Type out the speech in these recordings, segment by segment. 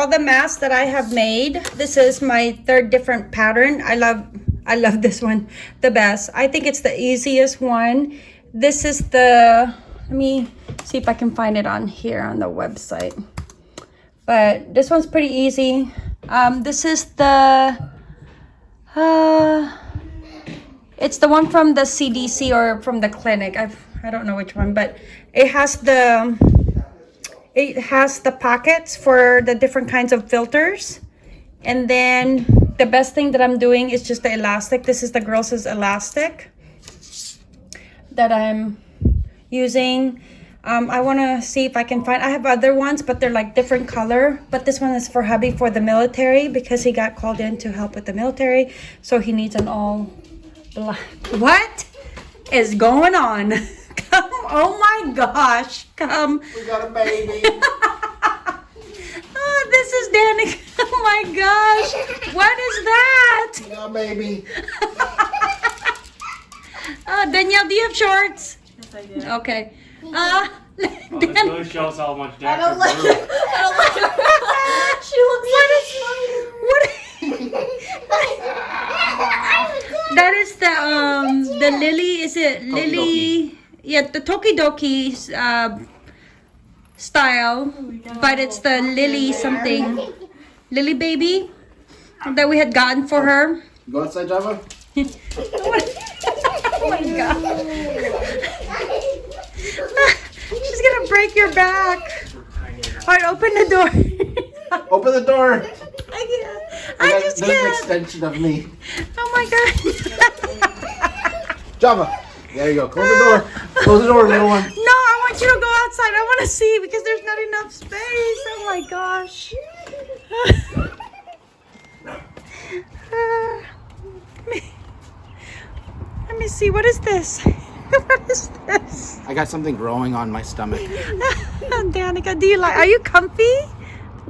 all the masks that I have made. This is my third different pattern. I love I love this one the best. I think it's the easiest one. This is the let me see if I can find it on here on the website. But this one's pretty easy. Um, this is the uh, it's the one from the CDC or from the clinic. I've I don't know which one, but it has the it has the pockets for the different kinds of filters. And then the best thing that I'm doing is just the elastic. This is the Girls' elastic that I'm using. Um, I want to see if I can find, I have other ones, but they're like different color. But this one is for hubby for the military because he got called in to help with the military. So he needs an all black. What is going on? Come, oh my gosh, come. We got a baby. oh, this is Danny. Oh my gosh, what is that? We got a baby. Uh, Danielle, do you have shorts? Yes, I do. Okay. Uh, Oh, this Dan- really shows how much I don't Dr. like Brew. it. I don't like her. she looks what? that is the um the lily. Is it lily? Yeah, the Tokidoki uh, style, but it's the lily something, lily baby that we had gotten for her. Go outside, Java. oh my god. She's gonna break your back. Alright, open the door. Open the door. I can't. I got- just There's an can't. extension of me. Oh my god. Java. There you go. Close the door. Close the door, little one. No, I want you to go outside. I want to see because there's not enough space. Oh my gosh. Uh, let me- let me see. What is this? What is this? I got something growing on my stomach. Danica, do you like? Are you comfy?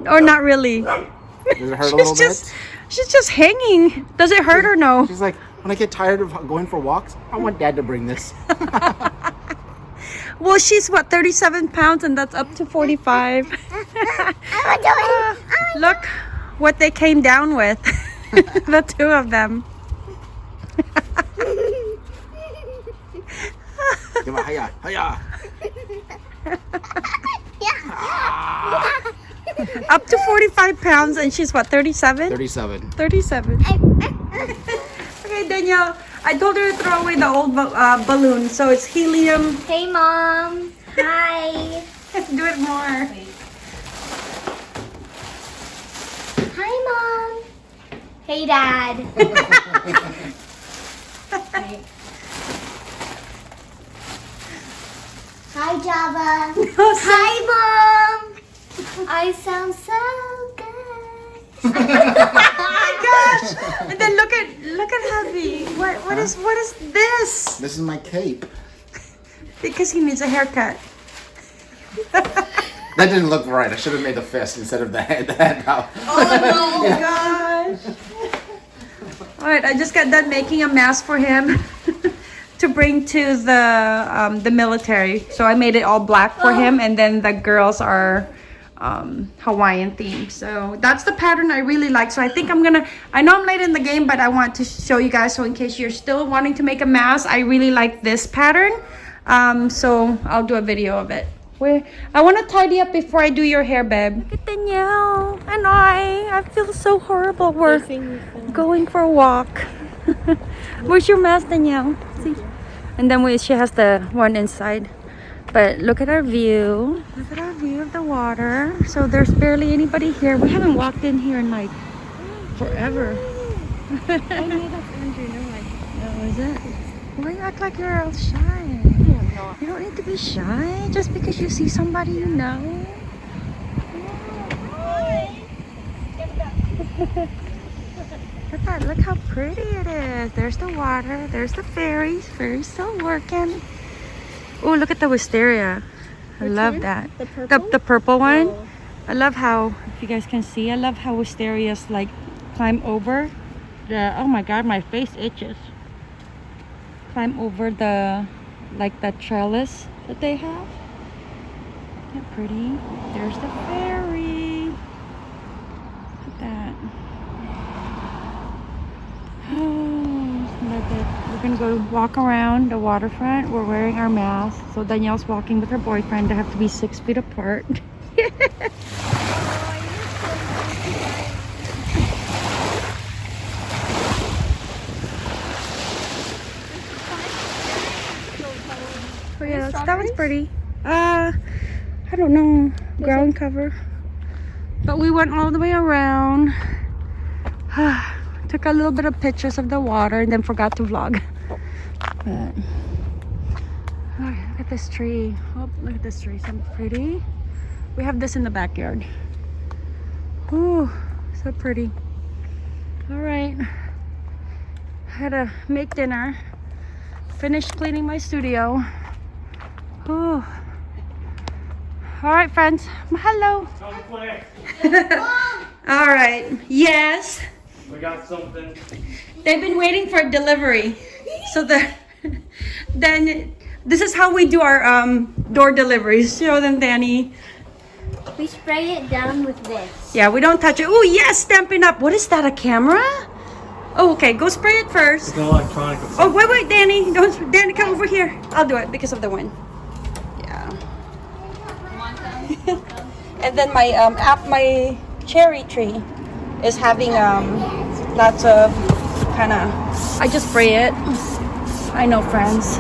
Or not really? Does it hurt a She's little just, bit? she's just hanging. Does it hurt or no? She's like, when I get tired of going for walks, I want dad to bring this. Well, she's what 37 pounds, and that's up to 45. Uh, look what they came down with, the two of them. Come on, hiya, hiya. Up to 45 pounds, and she's what 37? 37. 37. Okay, Danielle. I told her to throw away the old uh, balloon, so it's helium. Hey, mom. Hi. Let's Do it more. Hi, mom. Hey, dad. Hi, Java. Hi, mom. I sound so good. Gosh! And then look at look at hubby. What what is what is this? This is my cape. Because he needs a haircut. That didn't look right. I should have made the fist instead of the head. The head out. Oh no gosh. All right, I just got done making a mask for him to bring to the um, the military. So I made it all black for him, and then the girls are um, Hawaiian theme. So that's the pattern I really like. So I think I'm gonna. I know I'm late in the game, but I want to show you guys. So in case you're still wanting to make a mask, I really like this pattern. Um, so I'll do a video of it. Where I want to tidy up before I do your hair, babe. Look at Danielle and I. I feel so horrible. We're going for a walk. Where's your mask, Danielle? See? And then we, she has the one inside. But look at our view. Look at our view of the water. So there's barely anybody here. We haven't walked in here in like forever. I knew that's Andrew. No, I. Oh, is it? Why you act like you're all shy? You don't need to be shy just because you see somebody you know. Look at that. Look how pretty it is. There's the water. There's the ferries. Ferries still working. Oh, look at the wisteria. I love one? that. The The, purple? the purple one. Oh. I love how, if you guys can see, I love how wisterias like climb over the, oh my god, my face itches. Climb over the, like the trellis that they have. Isn't that pretty? There's the ferry. Look at that. Oh, look it. We're gonna go walk around the waterfront. We're wearing our masks. So Danielle's walking with her boyfriend. They have to be six feet apart. Oh yeah, that was pretty. Uh, I don't know, ground cover. But we went all the way around. Took a little bit of pictures of the water and then forgot to vlog. But, oh, look at this tree. Oh, look at this tree. So pretty. We have this in the backyard. Ooh, so pretty. All right. I had to make dinner. Finished cleaning my studio. Ooh. All right, friends. Hello. All right. Yes. We got something. They've been waiting for a delivery. So the then this is how we do our um, door deliveries. Show them, Danny. We spray it down with this. Yeah, we don't touch it. Oh yes, Stampin' Up. What is that? A camera? Oh, okay. Go spray it first. It's an electronic. Oh wait, wait, Danny. Don't, Danny, come over here. I'll do it because of the wind. Yeah. and then my um, app, my cherry tree, is having um, lots of kind of. I just spray it. I know, friends.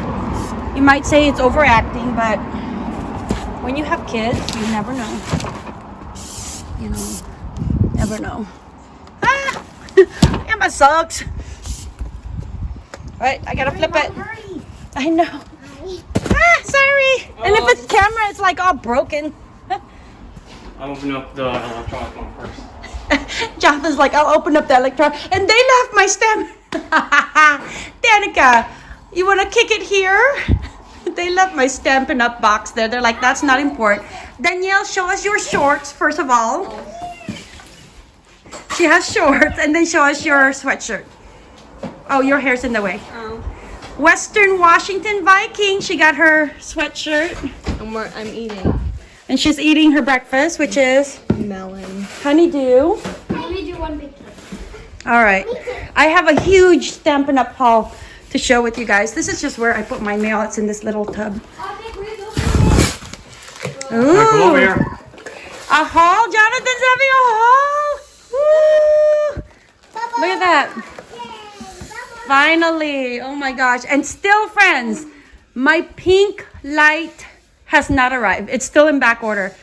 You might say it's overacting, but when you have kids, you never know. You know, never know. Ah, Emma sucks. Right, I gotta flip it. I know. Ah, sorry. And if it's camera, it's like all broken. I'll open up the electronic one first. Jonathan's like, I'll open up the electronic. And they left my stem. Danica, you want to kick it here? They left my Stampin' Up box there. They're like, that's not important. Danielle, show us your shorts, first of all. She has shorts, and then show us your sweatshirt. Oh, your hair's in the way. Oh. Western Washington Viking. She got her sweatshirt. I'm, wor- I'm eating And she's eating her breakfast, which is melon. honeydew. Let me do one big kiss. All right. I have a huge Stampin' Up haul to show with you guys. This is just where I put my mail. It's in this little tub. Ooh. A haul? Jonathan's having a haul? Woo! Look at that. Finally. Oh my gosh. And still, friends, my pink light has not arrived. It's still in back order.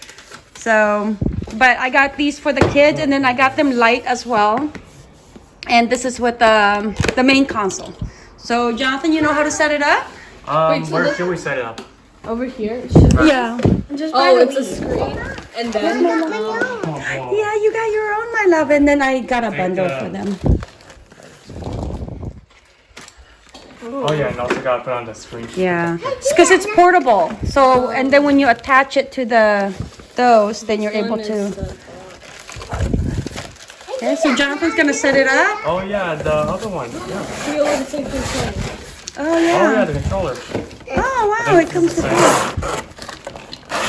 So, but I got these for the kids and then I got them light as well. And this is with the, the main console. So, Jonathan, you know how to set it up? Um, so where should we set it up? Over here? it should- Yeah. Oh, it's a screen. And then Oh, whoa. Yeah, you got your own, my love. And then I got a bundle uh, for them. Oh yeah, and also gotta put on the screen. Yeah, because it's portable. So, and then when you attach it to the those, then you're able to. Okay, so Jonathan's gonna set it up. Oh yeah, the other one. Yeah. we all have the. Oh Oh yeah, oh, yeah. the controller. Oh wow, it comes with that.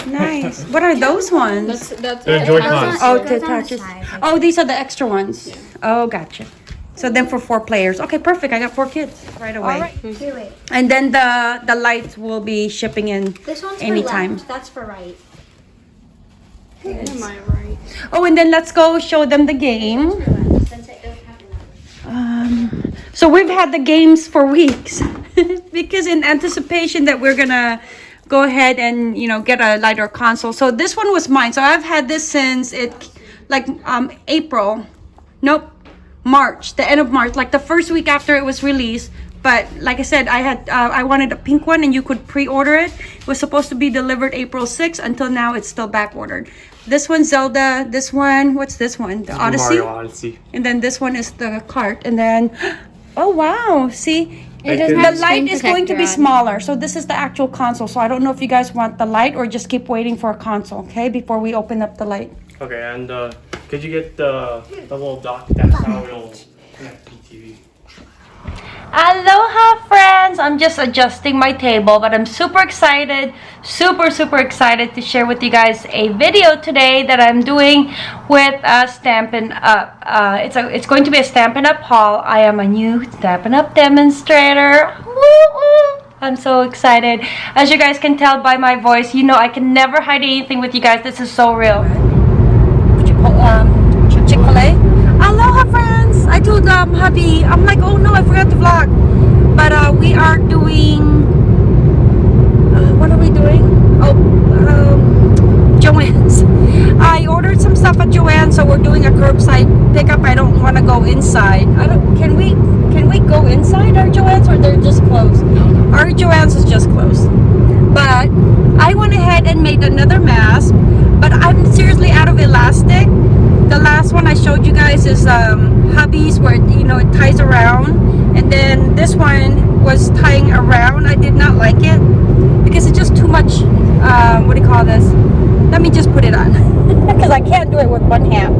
Nice. What are those ones? That's that's The it. Joy-Cons. Oh, Those to on the attach it. side. Oh, these are the extra ones. Oh, gotcha. So then for four players. Okay, perfect. I got four kids right away. All right. Here, wait. And then the the lights will be shipping in This one's anytime. for left. That's for right. Am I right? Oh, and then let's go show them the game. Um, so we've had the games for weeks because in anticipation that we're gonna go ahead and you know get a lighter console. So this one was mine. So I've had this since it like um April. Nope. March, the end of March, like the first week after it was released. But like I said, I had uh, I wanted a pink one, and you could pre-order it. It was supposed to be delivered April 6th. Until now, it's still back ordered. This one, Zelda. This one, what's this one? The Odyssey. Mario Odyssey. And then this one is the cart. And then, oh wow, see, It the light is going to be on. smaller. So this is the actual console. So I don't know if you guys want the light or just keep waiting for a console, okay, before we open up the light. Okay, and uh, could you get the the little dock? That's how it'll connect to the TV. Aloha friends! I'm just adjusting my table but I'm super excited, super super excited to share with you guys a video today that I'm doing with uh, Stampin' Up. Uh, it's, a, it's going to be a Stampin' Up haul. I am a new Stampin' Up demonstrator. I'm so excited. As you guys can tell by my voice, you know I can never hide anything with you guys. This is so real. Um, Chick-fil-A. Aloha friends! I told um, hubby, I'm like, oh no, I forgot to vlog. But uh, we are doing, uh, what are we doing? Oh, um, Joann's. I ordered some stuff at Joann's, so we're doing a curbside pickup. I don't want to go inside. I don't, can we, can we go inside our Joann's or they're just closed? Our Joann's is just closed. But I went ahead and made another mask, but I'm seriously out of elastic the last one I showed you guys is um, hubby's where you know it ties around. And then this one was tying around. I did not like it because it's just too much um, what do you call this? Let me just put it on. Because I can't do it with one hand.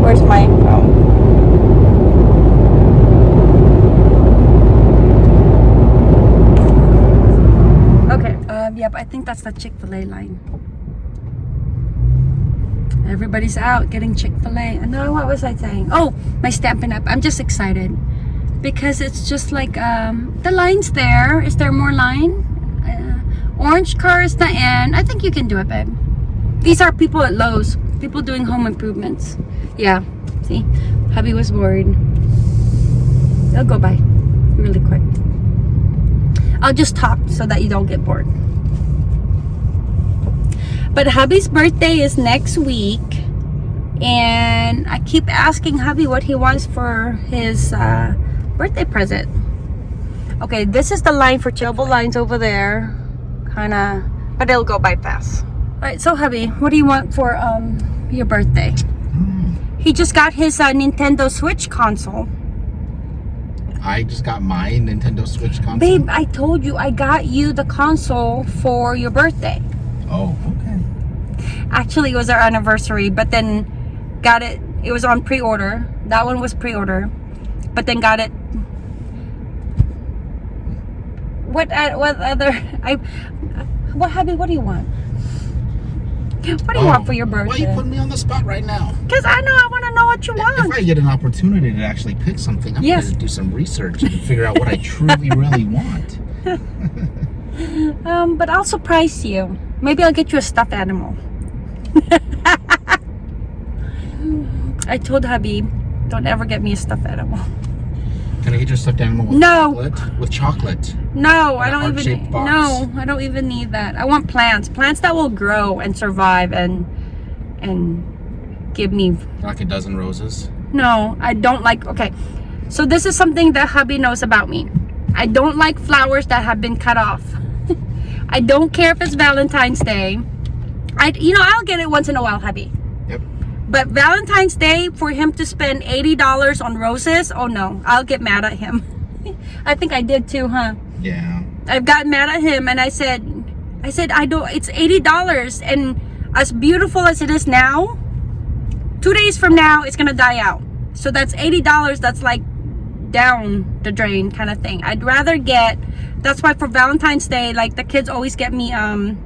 Where's my phone? Okay. Um, yep I think that's the Chick-fil-A line Everybody's out getting Chick-fil-A. No, what was I saying? Oh, my Stampin' Up. I'm just excited because it's just like um, the line's there. Is there more line? Uh, orange car is the end. I think you can do it, babe. These are people at Lowe's. People doing home improvements. Yeah. See, hubby was worried. They'll go by really quick. I'll just talk so that you don't get bored. But hubby's birthday is next week. And I keep asking hubby what he wants for his uh, birthday present. Okay, this is the line for double lines over there. Kind of, but it'll go by fast. All right, so hubby, what do you want for um, your birthday? He just got his uh, Nintendo Switch console. I just got my Nintendo Switch console. Babe, I told you I got you the console for your birthday. Oh, okay. Actually it was our anniversary but then got it it was on pre-order that one was pre-order but then got it what uh, what other i what hubby what do you want what do you want for your Oh, Why birthday you putting me on the spot right now? because i know i want to know what you want. If I get an opportunity to actually pick something, I'm Yes. going to do some research and figure out what I truly, really want. um but i'll surprise you maybe i'll get you a stuffed animal i told hubby don't ever get me a stuffed animal Can I get your stuffed animal with No. chocolate? With chocolate. No, I don't even. No, I don't even need that. I want plants, plants that will grow and survive and and give me. Like a dozen roses. No, I don't like. Okay, so this is something that hubby knows about me. I don't like flowers that have been cut off. I don't care if it's Valentine's Day. I, you know, I'll get it once in a while, hubby. Yep. But Valentine's Day, for him to spend $80 on roses, oh no, I'll get mad at him. I think I did too, huh? Yeah. I've gotten mad at him and I said, I said, I don't, it's $80 and as beautiful as it is now, two days from now, it's gonna die out. So that's $80 that's like down the drain kind of thing. I'd rather get, that's why for Valentine's Day, like the kids always get me um,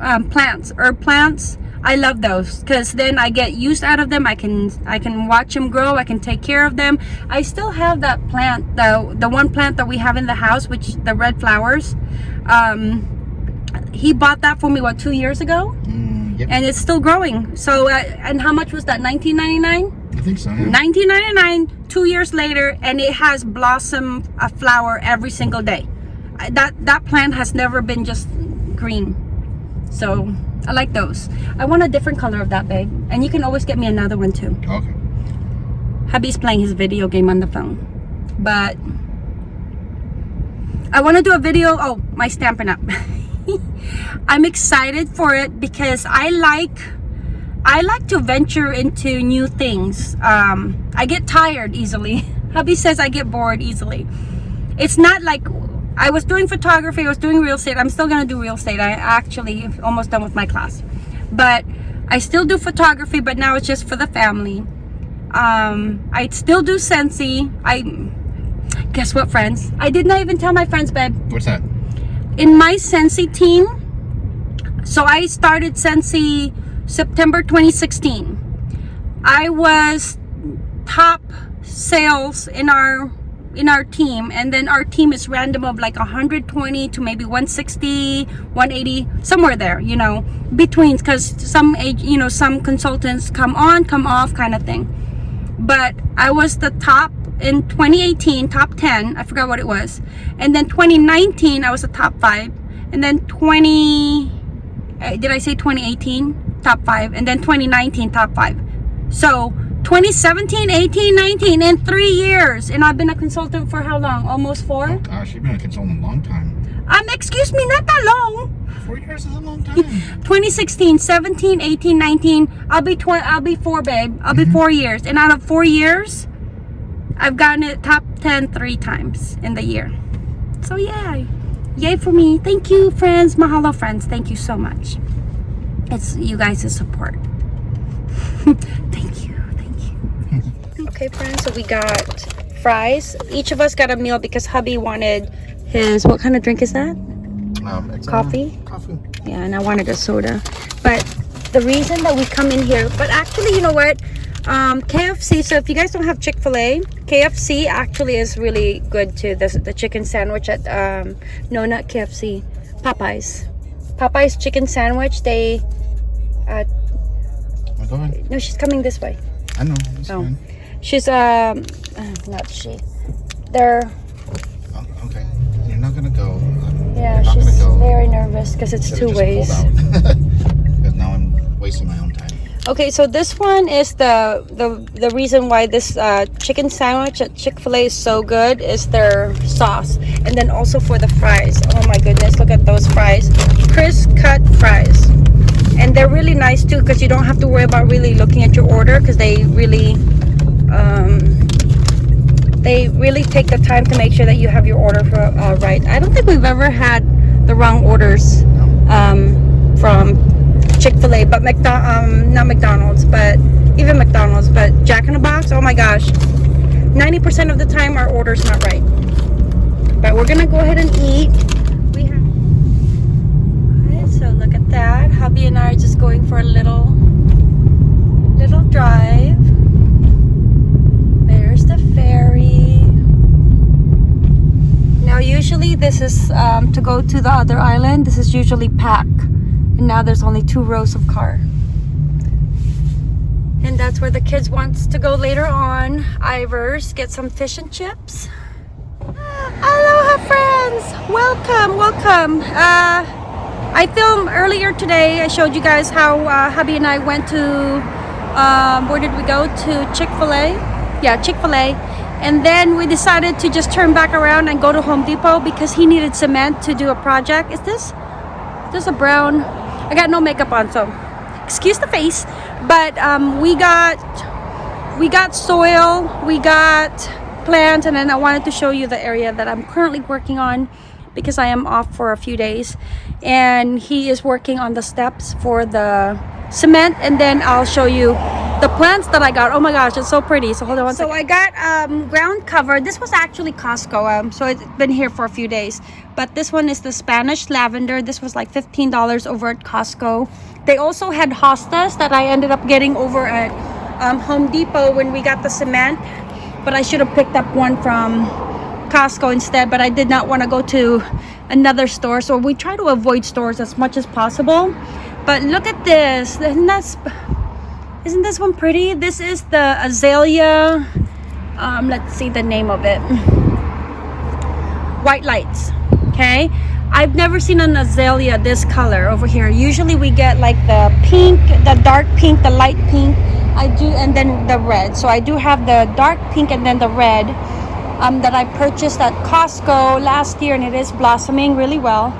um plants, herb plants. I love those because then I get used out of them. I can I can watch them grow. I can take care of them. I still have that plant, the the one plant that we have in the house, which the red flowers. Um, he bought that for me what two years ago, Mm, yep. and it's still growing. So uh, and how much was that? 19.99. I think so. Yeah. 19.99. Two years later, and it has blossom a flower every single day. That that plant has never been just green. So I like those. I want a different color of that, babe. And you can always get me another one too. Okay. Hubby's playing his video game on the phone. But I want to do a video. Oh, my Stampin' Up. I'm excited for it because I like I like to venture into new things. Um, I get tired easily. Hubby says I get bored easily. It's not like I was doing photography, I was doing real estate. I'm still gonna do real estate. I actually almost done with my class. But I still do photography, but now it's just for the family. Um, I still do Scentsy. I Guess what, friends? I did not even tell my friends, babe. What's that? In my Scentsy team, so I started Scentsy September 2016. I was top sales in our in our team and then our team is random of like 120 to maybe 160 180 somewhere there you know between because some age you know some consultants come on come off kind of thing. But I was the top in 2018 top 10 I forgot what it was. And then 2019 I was the top 5 and then 20 uh, did I say 2018 top 5 and then 2019 top 5 so 2017 18 19 in 3 years. And I've been a consultant for how long? Almost 4 Gosh, you've been a consultant a long time. um excuse me not that long. Four years is a long time. 2016 17 18 19 i'll be 20 i'll be four babe. I'll be four years. And out of four years i've gotten it top 10 three times in the year. So yeah yay for me. Thank you friends. Mahalo friends. Thank you so much. It's you guys' support. Thank you okay friends so we got fries each of us got a meal because hubby wanted his what kind of drink is that Um, uh, Coffee? Coffee. yeah and i wanted a soda but the reason that we come in here but actually you know what um kfc so if you guys don't have chick-fil-a kfc actually is really good too the, the chicken sandwich at um no not kfc popeyes popeyes chicken sandwich they uh no she's coming this way I know. Oh. fine. She's um uh, not she they're Oh, okay. You're not gonna go. I'm yeah she's go. very nervous because it's two ways. Because now I'm wasting my own time. Okay, so this one is the the the reason why this uh, chicken sandwich at Chick Fil A is so good is their sauce, and then also for the fries. Oh my goodness, look at those fries, crisp cut fries, and they're really nice too because you don't have to worry about really looking at your order because they really um, they really take the time to make sure that you have your order for, uh, right. I don't think we've ever had the wrong orders um, from Chick-fil-A, but um, not McDonald's, but even McDonald's, but Jack in the Box, oh my gosh. 90% of the time our order's not right. But we're gonna go ahead and eat. We have so look at that. Hubby and I are just going for a little little drive. There's the ferry. Now usually this is um, to go to the other island. This is usually packed. And now there's only two rows of car. And that's where the kids wants to go later on. Ivar's, get some fish and chips. Aloha friends! Welcome, welcome. Uh, I filmed earlier today. I showed you guys how uh, hubby and I went to, um, where did we go? To Chick-fil-A. Yeah, Chick-fil-A. And then we decided to just turn back around and go to Home Depot because he needed cement to do a project. Is this, is this a brown? I got no makeup on, so excuse the face. But um, we got, we got soil, we got plants, and then I wanted to show you the area that I'm currently working on because I am off for a few days. And he is working on the steps for the cement, and then I'll show you the plants that I got. Oh my gosh, it's so pretty. So hold on one so I got um, ground cover. This was actually Costco, um, so it's been here for a few days. But this one is the Spanish lavender. This was like $15 over at Costco. They also had hostas that I ended up getting over at um, Home Depot when we got the cement. But I should have picked up one from Costco instead. But I did not want to go to another store. So we try to avoid stores as much as possible. But look at this. Isn't that isn't this one pretty? This is the azalea. Um, let's see the name of it. White lights. Okay. I've never seen an azalea this color over here. Usually we get like the pink, the dark pink, the light pink. I do, and then the red. So I do have the dark pink and then the red um, that I purchased at Costco last year, and it is blossoming really well.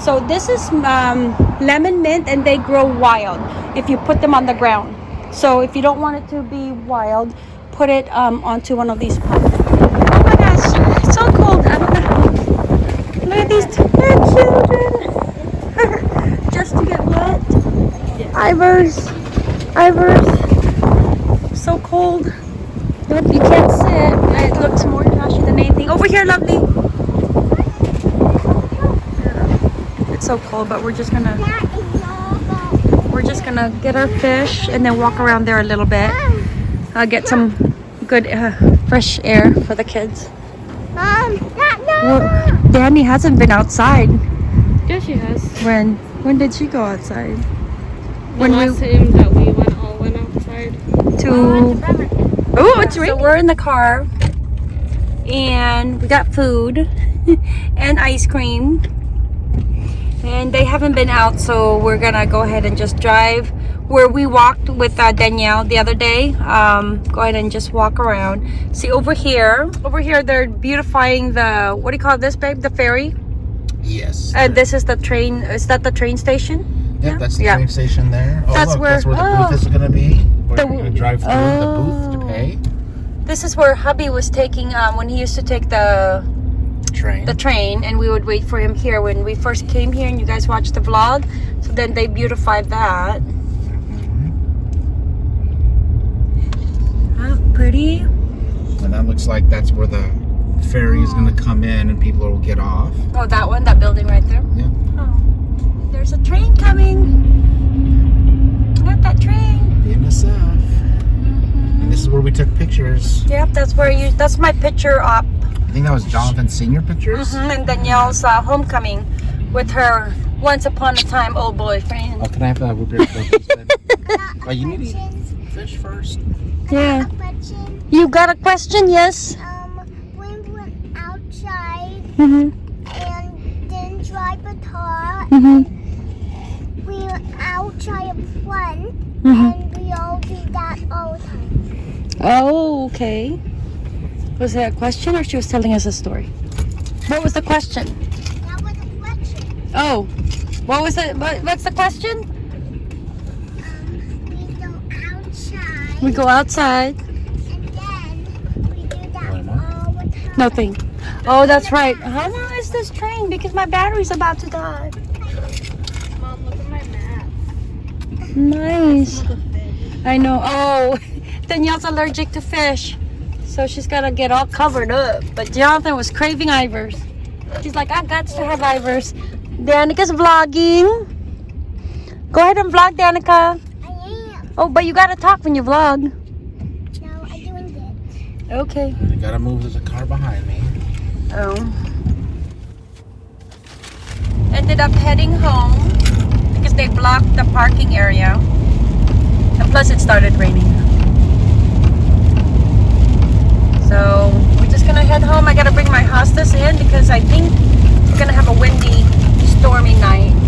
So this is um, lemon mint, and they grow wild if you put them on the ground. So if you don't want it to be wild, put it um, onto one of these pots. Oh my gosh, it's so cold. I don't know. Look at these two children. Just to get wet. Ivar's. Ivar's. So cold. Nope, you can't sit. It It looks more trashy than anything. Over here, lovely. It's so cold, but we're just gonna That is all we're just gonna get our fish and then walk around there a little bit. Uh, get some good uh, fresh air for the kids. Mom, not no. Well, Danny hasn't been outside. Yeah, she has. When when did she go outside? The When we- last time that we went all went outside. To oh, it's raining. So we're in the car, and we got food and ice cream. And they haven't been out, so we're gonna go ahead and just drive where we walked with uh, Danielle the other day. Um, go ahead and just walk around. See over here, over here they're beautifying the what do you call this, babe? The ferry. Yes. And this is the train. Is that the train station? Yep, yeah. that's the Yeah. train station there. Oh, That's look, where- that's where the oh. booth is going to be. We're going to drive through the booth to Oh. pay. This is where hubby was taking um, when he used to take the Train. the train and we would wait for him here when we first came here and you guys watched the vlog so then they beautified that oh, pretty and that looks like that's where the ferry is going to come in and people will get off. oh that one that building right there Yeah. oh there's a train coming not that train The NSF. Mm-hmm. And this is where we took pictures. yep that's where you that's my picture op I think that was Jonathan's senior pictures. Mhm, and danielle's uh, homecoming with her once upon a time old boyfriend Oh, can I have that root beer oh, you need to eat fish first. yeah you got a question yes Um, when we went outside mm-hmm. and then drive a car, Mm-hmm. we were outside of front, Mhm. and we all do that all the time. Oh, okay. Was it a question or she was telling us a story? What was the question? That was a question. Oh, what was it? What, what's the question? Um, we go outside, We go outside. and then we do that Wait a minute. all the time. Nothing. Oh, that's right. How long is this train? Because my battery's about to die. Mom, look at my map. Nice. I know. Oh, Danielle's allergic to fish. So she's got to get all covered up. But Jonathan was craving Ivar's. She's like, I got to have Ivar's. Danica's vlogging. Go ahead and vlog, Danica. I am. Oh, but you got to talk when you vlog. No, I'm doing it. Okay. I gotta move. There's a car behind me. Oh. Ended up heading home because they blocked the parking area. And plus it started raining. So we're just gonna head home. I gotta bring my hostas in because I think we're gonna have a windy, stormy night.